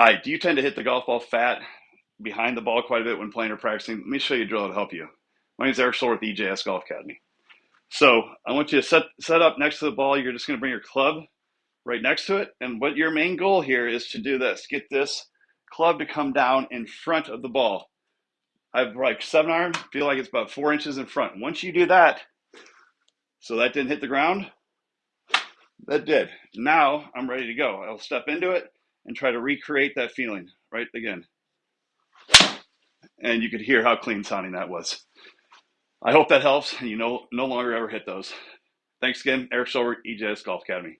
Hi, do you tend to hit the golf ball fat behind the ball quite a bit when playing or practicing? Let me show you a drill to help you. My name is Eric Stoller with EJS Golf Academy. So I want you to set, set up next to the ball. You're just going to bring your club right next to it. And what your main goal here is to do this. Get this club to come down in front of the ball. I have like seven iron, feel like it's about four inches in front. Once you do that, so that didn't hit the ground, that did. Now I'm ready to go. I'll step into it and try to recreate that feeling right again. And you could hear how clean sounding that was. I hope that helps and you no, no longer ever hit those. Thanks again, Eric Silver, EJS Golf Academy.